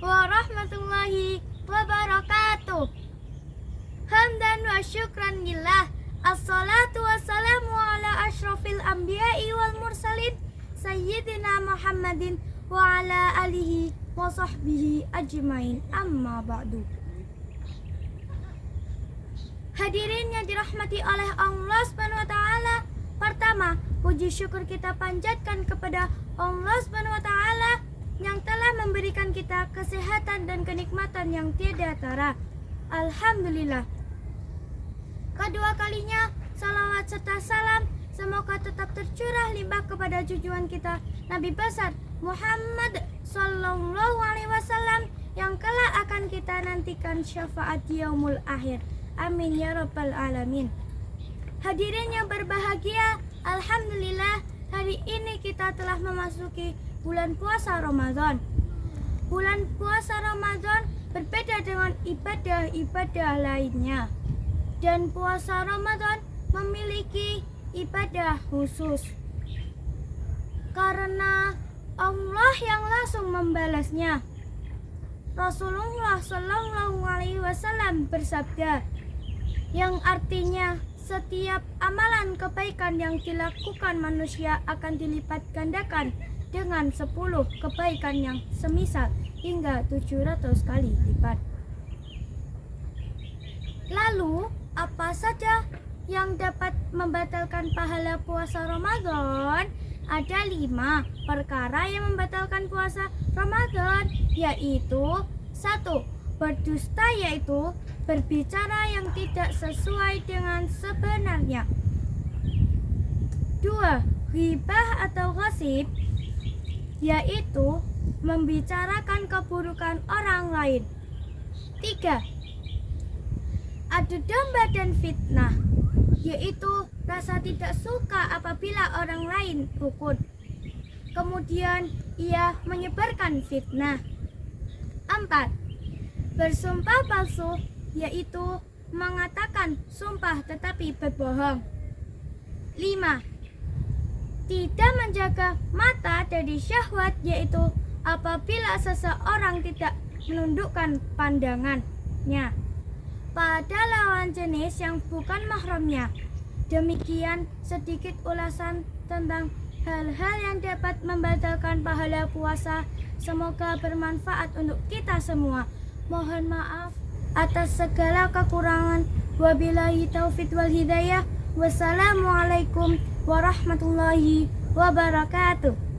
warahmatullahi wabarakatuh. Hamdan wa syukran lillah. Assalatu wassalamu ala ashrafil anbiya'i wal mursalin Sayyidina Muhammadin wa ala alihi wa sahbihi ajmain. Amma ba'du. Hadirin yang dirahmati oleh Allah Subhanahu wa taala. Pertama, puji syukur kita panjatkan kepada Allah Subhanahu wa taala yang telah memberikan kita kesehatan dan kenikmatan yang tiada tara. Alhamdulillah. Kedua kalinya, salawat serta salam semoga tetap tercurah limbah kepada jujuan kita Nabi besar Muhammad Sallallahu Alaihi Wasallam yang kelak akan kita nantikan syafaat yaumul akhir. Amin ya rabbal alamin. Hadirin yang berbahagia, alhamdulillah hari ini kita telah memasuki bulan puasa Ramadan. Bulan puasa Ramadan berbeda dengan ibadah-ibadah lainnya. Dan puasa Ramadan memiliki ibadah khusus. Karena Allah yang langsung membalasnya. Rasulullah Shallallahu Alaihi Wasallam bersabda, yang artinya setiap amalan kebaikan yang dilakukan manusia akan dilipat gandakan dengan 10 kebaikan yang semisal hingga 700 kali lipat. Lalu, apa saja yang dapat membatalkan pahala puasa Ramadan? Ada lima perkara yang membatalkan puasa Ramadan, yaitu satu berdusta yaitu berbicara yang tidak sesuai dengan sebenarnya. Dua, ribah atau gosip yaitu membicarakan keburukan orang lain. Tiga, adu domba dan fitnah yaitu rasa tidak suka apabila orang lain rukun. Kemudian ia menyebarkan fitnah. Empat, bersumpah palsu yaitu mengatakan sumpah tetapi berbohong. 5. Tidak menjaga mata dari syahwat yaitu apabila seseorang tidak menundukkan pandangannya pada lawan jenis yang bukan mahramnya. Demikian sedikit ulasan tentang hal-hal yang dapat membatalkan pahala puasa. Semoga bermanfaat untuk kita semua. Mohon maaf atas segala kekurangan. Wabillahi taufik wal hidayah. Wassalamualaikum warahmatullahi wabarakatuh.